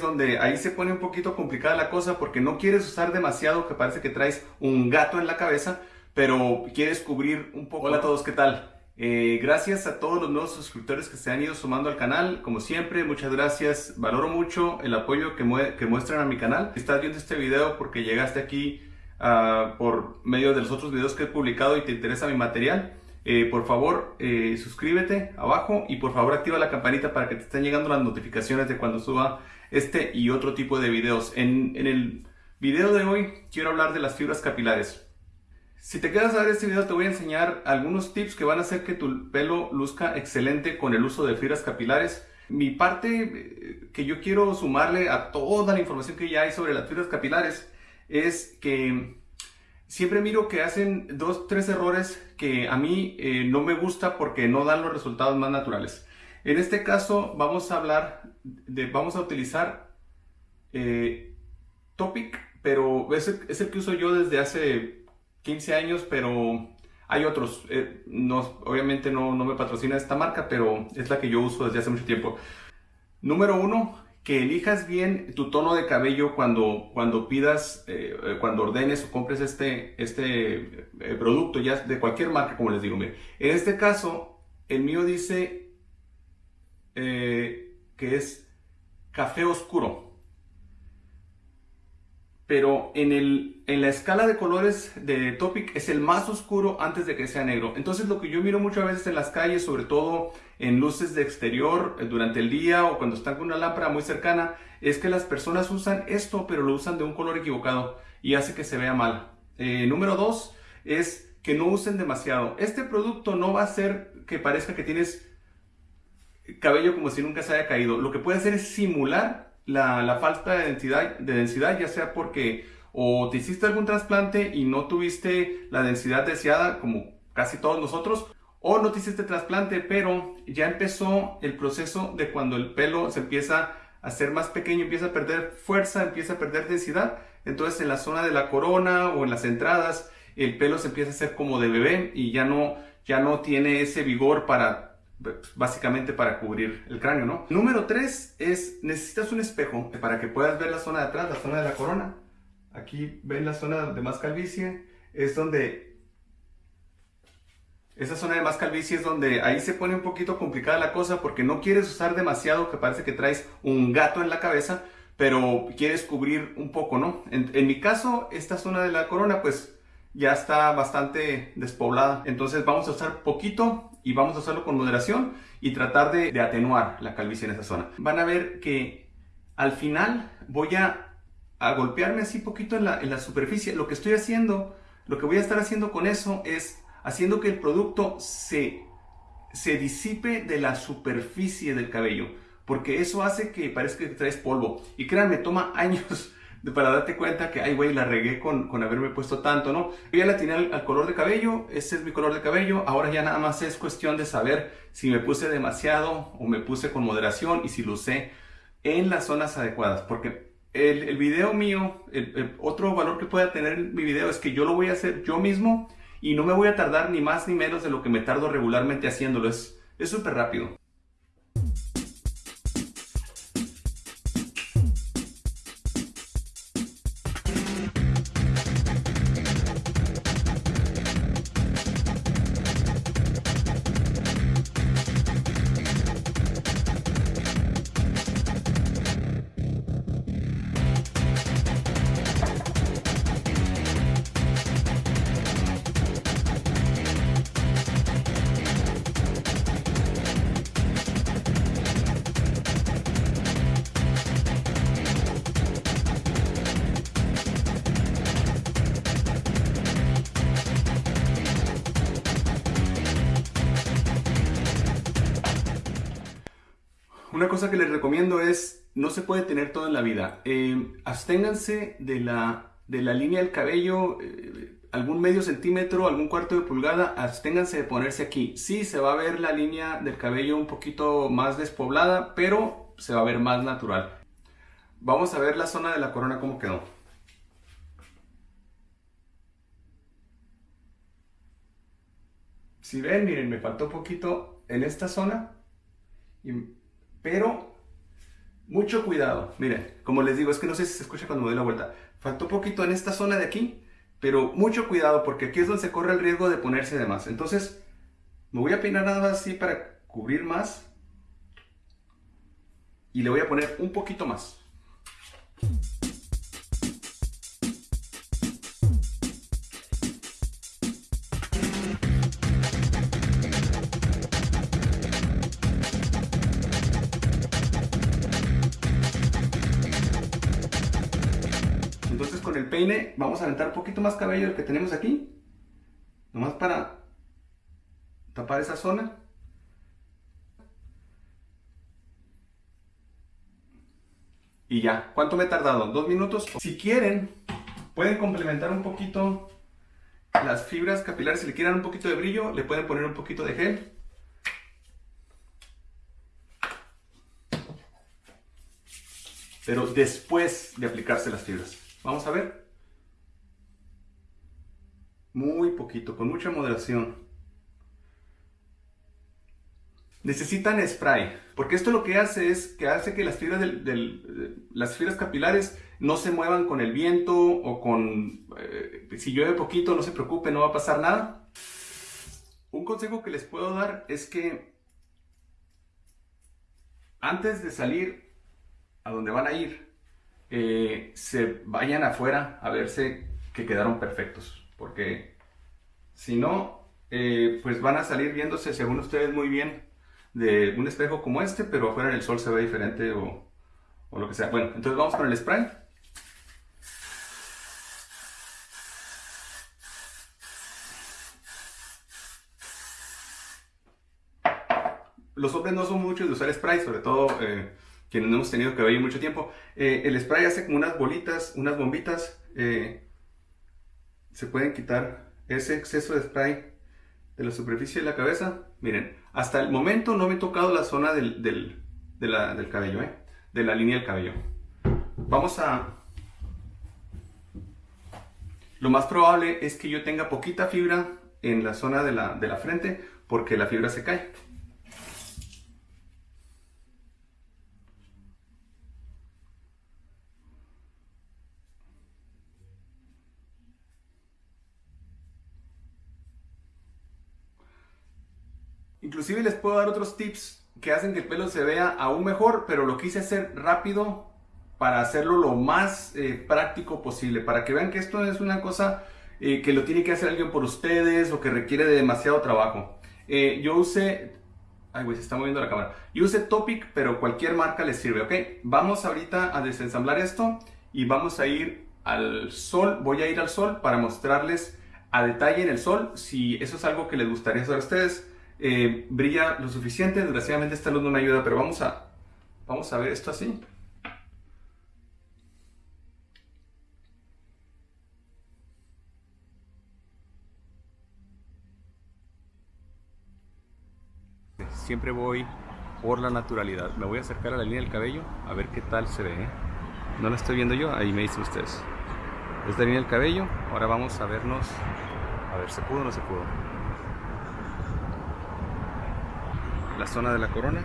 Donde ahí se pone un poquito complicada la cosa porque no quieres usar demasiado que parece que traes un gato en la cabeza, pero quieres cubrir un poco. Hola a todos, ¿qué tal? Eh, gracias a todos los nuevos suscriptores que se han ido sumando al canal. Como siempre, muchas gracias. Valoro mucho el apoyo que, muestran a mi canal. Si estás viendo este video porque llegaste aquí ah, por medio de los otros videos que he publicado y te interesa mi material, eh, por favor, eh, suscríbete abajo y por favor activa la campanita para que te estén llegando las notificaciones de cuando suba este y otro tipo de videos. En, en el video de hoy quiero hablar de las fibras capilares. Si te quedas a ver este video te voy a enseñar algunos tips que van a hacer que tu pelo luzca excelente con el uso de fibras capilares. Mi parte eh, que yo quiero sumarle a toda la información que ya hay sobre las fibras capilares es que siempre miro que hacen dos, tres errores que a mí eh, no me gusta porque no dan los resultados más naturales. En este caso vamos a hablar de, vamos a utilizar eh, Topic, pero es el que uso yo desde hace 15 años, pero hay otros. Eh, no, obviamente no, no me patrocina esta marca, pero es la que yo uso desde hace mucho tiempo. Número uno, que elijas bien tu tono de cabello cuando, cuando pidas, eh, eh, cuando ordenes o compres este, este producto, ya de cualquier marca, como les digo. En este caso, el mío dice que es café oscuro pero en, el, en la escala de colores de Topic es el más oscuro antes de que sea negro. Entonces lo que yo miro muchas veces en las calles, sobre todo en luces de exterior eh, durante el día o cuando están con una lámpara muy cercana, es que las personas usan esto, pero lo usan de un color equivocado y hace que se vea mal. Eh, número dos es que no usen demasiado. Este producto no va a hacer que parezca que tienes cabello como si nunca se haya caído. Lo que puede hacer es simular la, falta de densidad, de densidad, ya sea porque o te hiciste algún trasplante y no tuviste la densidad deseada, como casi todos nosotros, o no te hiciste trasplante, pero ya empezó el proceso de cuando el pelo se empieza a ser más pequeño, empieza a perder fuerza, empieza a perder densidad, entonces en la zona de la corona o en las entradas, el pelo se empieza a hacer como de bebé y ya no, ya no tiene ese vigor para básicamente para cubrir el cráneo, ¿no? Número 3 es, necesitas un espejo para que puedas ver la zona de atrás, la zona de la corona. Aquí ven la zona de más calvicie, es donde... Esa zona de más calvicie es donde ahí se pone un poquito complicada la cosa porque no quieres usar demasiado que parece que traes un gato en la cabeza, pero quieres cubrir un poco, ¿no? En, en mi caso, esta zona de la corona, pues ya está bastante despoblada. Entonces vamos a usar poquito y vamos a hacerlo con moderación y tratar de, atenuar la calvicie en esa zona. Van a ver que al final voy a, golpearme así poquito en la, en la superficie. Lo que estoy haciendo, lo que voy a estar haciendo con eso es haciendo que el producto se, se disipe de la superficie del cabello. Porque eso hace que parezca que traes polvo. Y créanme, toma años para darte cuenta que, ay, güey, la regué con, con haberme puesto tanto, ¿no? Ya la tenía al, color de cabello, ese es mi color de cabello, ahora ya nada más es cuestión de saber si me puse demasiado o me puse con moderación y si lo usé en las zonas adecuadas, porque el, video mío, otro valor que pueda tener mi video es que yo lo voy a hacer yo mismo y no me voy a tardar ni más ni menos de lo que me tardo regularmente haciéndolo, es súper rápido. Una cosa que les recomiendo es, no se puede tener todo en la vida. Eh, absténganse de la, de la línea del cabello, eh, algún medio centímetro, algún cuarto de pulgada, absténganse de ponerse aquí. Sí, se va a ver la línea del cabello un poquito más despoblada, pero se va a ver más natural. Vamos a ver la zona de la corona cómo quedó. Si ven, miren, me faltó poquito en esta zona. Pero Mucho cuidado. Miren, como les digo, es que no sé si se escucha cuando me doy la vuelta. Faltó poquito en esta zona de aquí, pero mucho cuidado porque aquí es donde se corre el riesgo de ponerse de más. Entonces, me voy a peinar nada así para cubrir más. Y le voy a poner un poquito más. Con el peine vamos a aventar un poquito más cabello del que tenemos aquí. Nomás para tapar esa zona. Y ya, ¿cuánto me he tardado? ¿Dos minutos? Si quieren, pueden complementar un poquito las fibras capilares. Si le quieren un poquito de brillo, le pueden poner un poquito de gel. Pero después de aplicarse las fibras. Vamos a ver. Muy poquito, con mucha moderación. Necesitan spray, porque esto lo que hace es que hace que las fibras, del, las fibras capilares no se muevan con el viento o con... Eh, si llueve poquito, no se preocupe, no va a pasar nada. Un consejo que les puedo dar es que antes de salir a donde van a ir, eh, se vayan afuera a verse que quedaron perfectos. Porque si no, eh, pues van a salir viéndose, según ustedes, muy bien de un espejo como este, pero afuera en el sol se ve diferente o, lo que sea. Bueno, entonces vamos con el spray. Los hombres no son muchos de usar spray, sobre todo eh, quienes no hemos tenido cabello mucho tiempo, eh, el spray hace como unas bolitas, unas bombitas. Eh, se pueden quitar ese exceso de spray de la superficie de la cabeza. Miren, hasta el momento no me he tocado la zona del, del, cabello, ¿eh? de la línea del cabello. Vamos a... Lo más probable es que yo tenga poquita fibra en la zona de la, de la frente porque la fibra se cae. Inclusive les puedo dar otros tips que hacen que el pelo se vea aún mejor, pero lo quise hacer rápido para hacerlo lo más eh, práctico posible, para que vean que esto es una cosa eh, que lo tiene que hacer alguien por ustedes o que requiere de demasiado trabajo. Eh, yo usé, ay güey, se está moviendo la cámara. Yo usé Topic, pero cualquier marca les sirve, ¿ok? Vamos ahorita a desensamblar esto y vamos a ir al sol, voy a ir al sol para mostrarles a detalle en el sol si eso es algo que les gustaría hacer a ustedes. Eh, brilla lo suficiente. Desgraciadamente esta luz no me ayuda, pero vamos a, vamos a ver esto así. Siempre voy por la naturalidad. Me voy a acercar a la línea del cabello a ver qué tal se ve. ¿eh? No la estoy viendo yo, ahí me dicen ustedes. Es la línea del cabello. Ahora vamos a vernos. A ver, ¿se pudo o no se pudo? La zona de la corona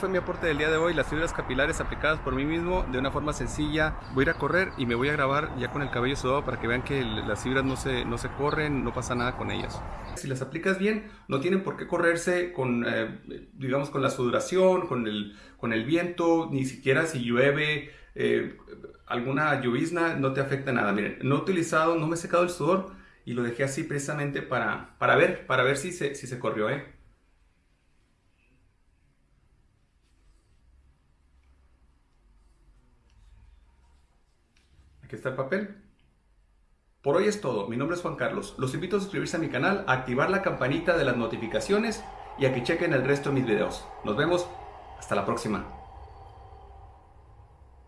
fue mi aporte del día de hoy, las fibras capilares aplicadas por mí mismo de una forma sencilla. Voy a ir a correr y me voy a grabar ya con el cabello sudado para que vean que las fibras no se, no se corren, no pasa nada con ellas. Si las aplicas bien, no tienen por qué correrse con, eh, digamos, con la sudoración, con el, con el viento, ni siquiera si llueve, eh, alguna llovizna, no te afecta nada. Miren, no he utilizado, no me he secado el sudor y lo dejé así precisamente para, para ver, para ver si se, si se corrió, ¿eh? Aquí está el papel. Por hoy es todo. Mi nombre es Juan Carlos. Los invito a suscribirse a mi canal, a activar la campanita de las notificaciones y a que chequen el resto de mis videos. Nos vemos. Hasta la próxima.